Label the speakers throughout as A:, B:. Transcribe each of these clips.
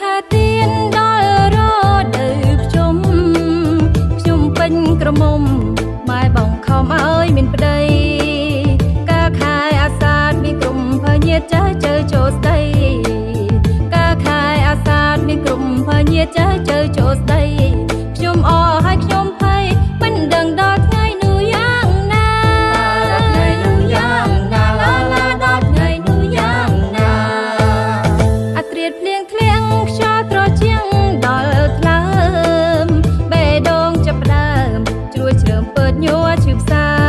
A: ខាទៀនដល់រដូវភ្ជុំខ្ញុំពេញក្រមុំម៉ែបងខំអើយមានប្តីកាខែអាសាតមានក្រុមភញាចាស់ជើចូលស្ដីកាខែអាសាតមានក្រុមភញាចាស់ជើចូលស្ដីខ្ញុំអរ ជាងដល់ថ្លើមបេះដូងចាប់ដើមជ្រួចជ្រើមពើញ័រឈឺផ្សា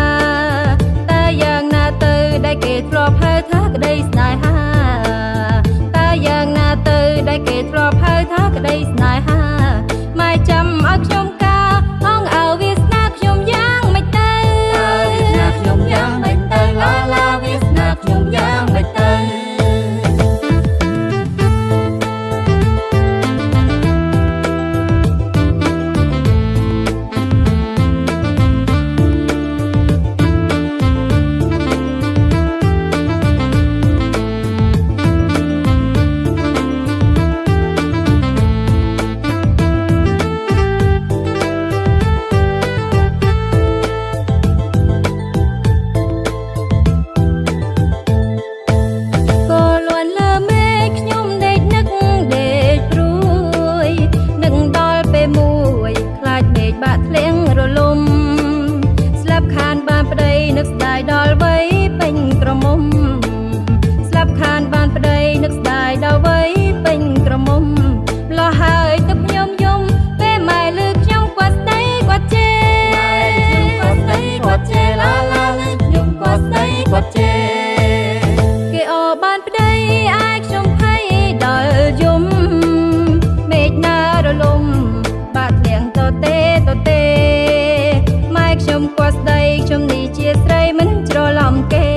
A: ស្ដីខ្ញុំនេះជា
B: ស្រី
A: មិនច្រឡំគេ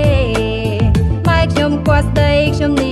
A: ម៉ែខ្ញុំគាត់ស្ដីខ្ញុំនេះ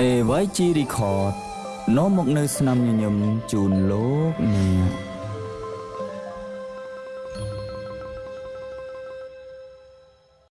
C: AYG Record នាំមកនៅស្នាមញញឹមជូនលោកអ្នក